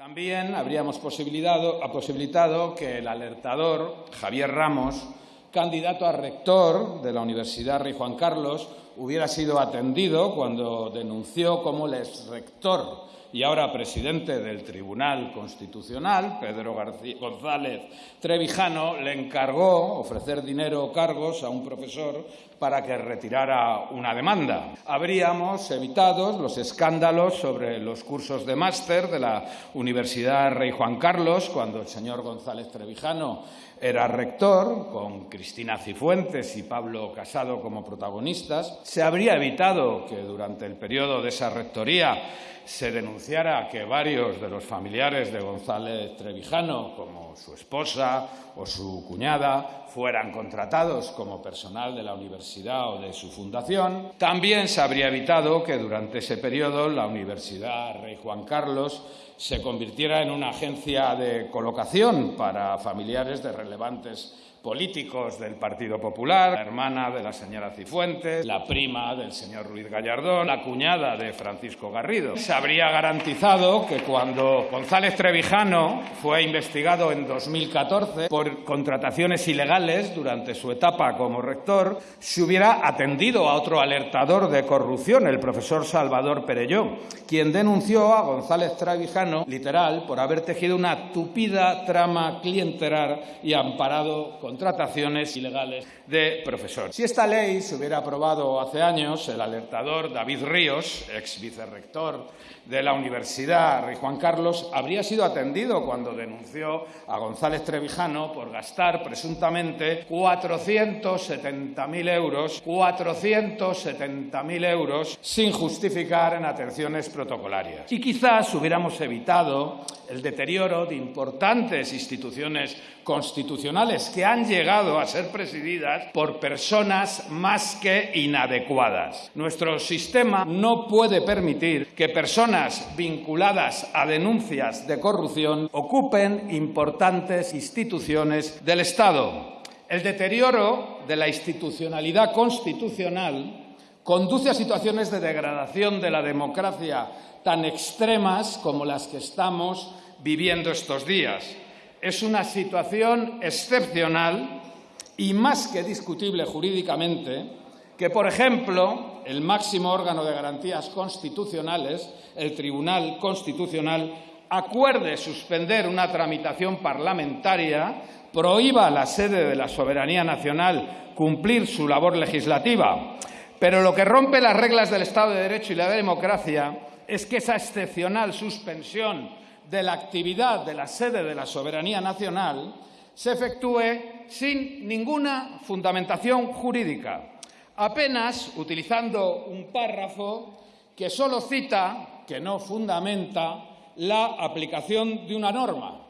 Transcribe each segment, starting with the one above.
También habríamos posibilitado que el alertador, Javier Ramos, candidato a rector de la Universidad Rey Juan Carlos, hubiera sido atendido cuando denunció cómo el exrector y ahora presidente del Tribunal Constitucional, Pedro González Trevijano, le encargó ofrecer dinero o cargos a un profesor para que retirara una demanda. Habríamos evitado los escándalos sobre los cursos de máster de la Universidad Rey Juan Carlos cuando el señor González Trevijano era rector, con Cristina Cifuentes y Pablo Casado como protagonistas. Se habría evitado que durante el periodo de esa rectoría se denunciara que varios de los familiares de González Trevijano, como su esposa o su cuñada, fueran contratados como personal de la universidad o de su fundación. También se habría evitado que durante ese periodo la Universidad Rey Juan Carlos se convirtiera en una agencia de colocación para familiares de relevantes políticos del Partido Popular, la hermana de la señora Cifuentes, la prima del señor Ruiz Gallardón, la cuñada de Francisco Garrido. Se habría garantizado que cuando González Trevijano fue investigado en 2014 por contrataciones ilegales durante su etapa como rector, se hubiera atendido a otro alertador de corrupción, el profesor Salvador Perelló, quien denunció a González Trevijano, literal, por haber tejido una tupida trama clientelar y amparado con contrataciones ilegales de profesores. Si esta ley se hubiera aprobado hace años, el alertador David Ríos, ex vicerrector de la Universidad Rey Juan Carlos, habría sido atendido cuando denunció a González Trevijano por gastar presuntamente 470.000 euros, 470.000 euros sin justificar en atenciones protocolarias. Y quizás hubiéramos evitado el deterioro de importantes instituciones constitucionales que han llegado a ser presididas por personas más que inadecuadas. Nuestro sistema no puede permitir que personas vinculadas a denuncias de corrupción ocupen importantes instituciones del Estado. El deterioro de la institucionalidad constitucional conduce a situaciones de degradación de la democracia tan extremas como las que estamos viviendo estos días. Es una situación excepcional y más que discutible jurídicamente que, por ejemplo, el máximo órgano de garantías constitucionales, el Tribunal Constitucional, acuerde suspender una tramitación parlamentaria, prohíba a la sede de la soberanía nacional cumplir su labor legislativa. Pero lo que rompe las reglas del Estado de Derecho y la democracia es que esa excepcional suspensión de la actividad de la sede de la soberanía nacional se efectúe sin ninguna fundamentación jurídica, apenas utilizando un párrafo que solo cita, que no fundamenta, la aplicación de una norma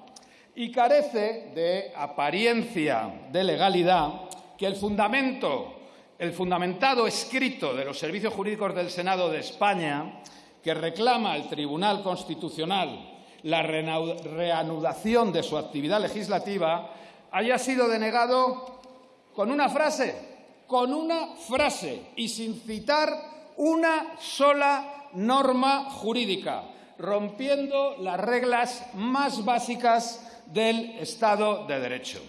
y carece de apariencia de legalidad que el fundamento, el fundamentado escrito de los servicios jurídicos del Senado de España, que reclama al Tribunal Constitucional la reanudación de su actividad legislativa, haya sido denegado con una frase, con una frase y sin citar una sola norma jurídica, rompiendo las reglas más básicas del Estado de Derecho.